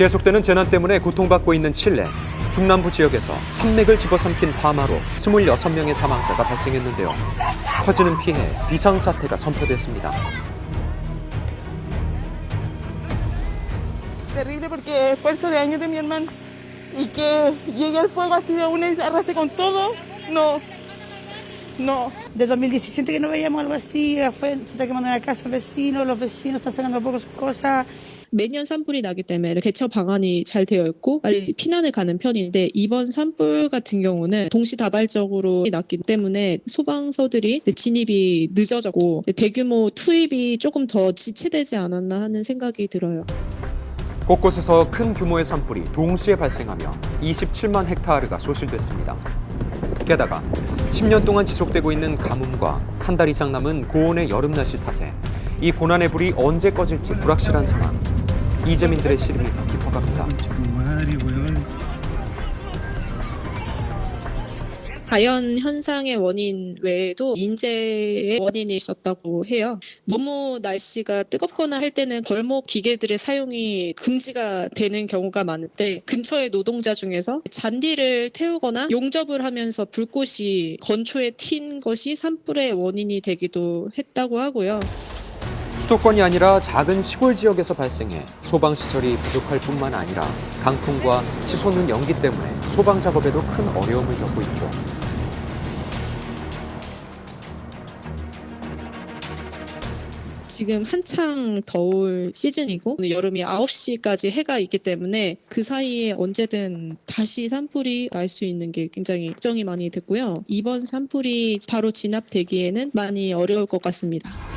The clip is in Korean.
계속되는 재난 때문에 고통받고 있는 칠레. 중남부 지역에서 산맥을 집어삼킨 화마로 26명의 사망자가 발생했는데요. 커지는 피해, 비상사태가 선포됐습니다. terrible porque esfuerzo de años de mi hermano y que llegue el fuego así de una y arrase con todo, no, no. De 2017 que no veíamos algo así, fue, se está quemando la casa al vecino, los vecinos están sacando a poco sus cosas. 매년 산불이 나기 때문에 대처 방안이 잘 되어 있고 빨리 피난을 가는 편인데 이번 산불 같은 경우는 동시다발적으로 났기 때문에 소방서들이 진입이 늦어졌고 대규모 투입이 조금 더 지체되지 않았나 하는 생각이 들어요. 곳곳에서 큰 규모의 산불이 동시에 발생하며 27만 헥타르가 소실됐습니다. 게다가 10년 동안 지속되고 있는 가뭄과 한 달 이상 남은 고온의 여름 날씨 탓에 이 고난의 불이 언제 꺼질지 불확실한 상황. 이재민들의 시름이 더 깊어갑니다. 자연 현상의 원인 외에도 인재의 원인이 있었다고 해요. 너무 날씨가 뜨겁거나 할 때는 벌목 기계들의 사용이 금지가 되는 경우가 많은데 근처의 노동자 중에서 잔디를 태우거나 용접을 하면서 불꽃이 건초에 튄 것이 산불의 원인이 되기도 했다고 하고요. 수도권이 아니라 작은 시골 지역에서 발생해 소방 시설이 부족할 뿐만 아니라 강풍과 치솟는 연기 때문에 소방 작업에도 큰 어려움을 겪고 있죠. 지금 한창 더울 시즌이고 여름이 9시까지 해가 있기 때문에 그 사이에 언제든 다시 산불이 날 수 있는 게 굉장히 걱정이 많이 됐고요. 이번 산불이 바로 진압되기에는 많이 어려울 것 같습니다.